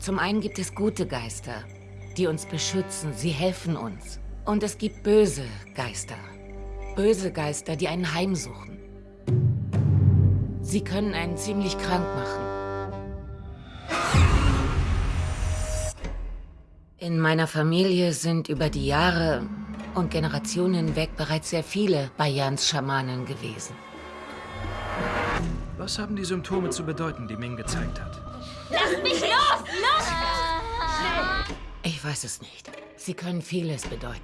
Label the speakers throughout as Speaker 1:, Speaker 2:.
Speaker 1: Zum einen gibt es gute Geister, die uns beschützen, sie helfen uns. Und es gibt böse Geister. Böse Geister, die einen heimsuchen. Sie können einen ziemlich krank machen. In meiner Familie sind über die Jahre und Generationen hinweg bereits sehr viele Bayans Schamanen gewesen.
Speaker 2: Was haben die Symptome zu bedeuten, die Ming gezeigt hat?
Speaker 3: Lass mich los! Los!
Speaker 1: Ich weiß es nicht. Sie können vieles bedeuten.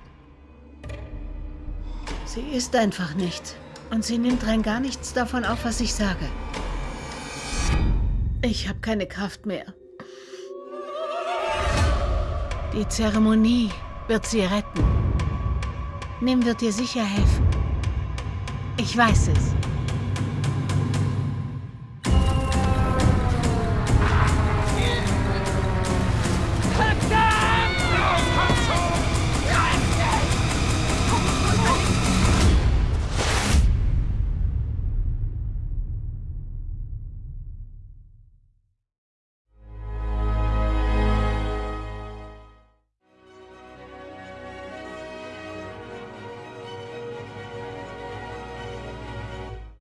Speaker 4: Sie ist einfach nicht. Und sie nimmt rein gar nichts davon auf, was ich sage. Ich habe keine Kraft mehr. Die Zeremonie wird sie retten. Nim wird dir sicher helfen. Ich weiß es.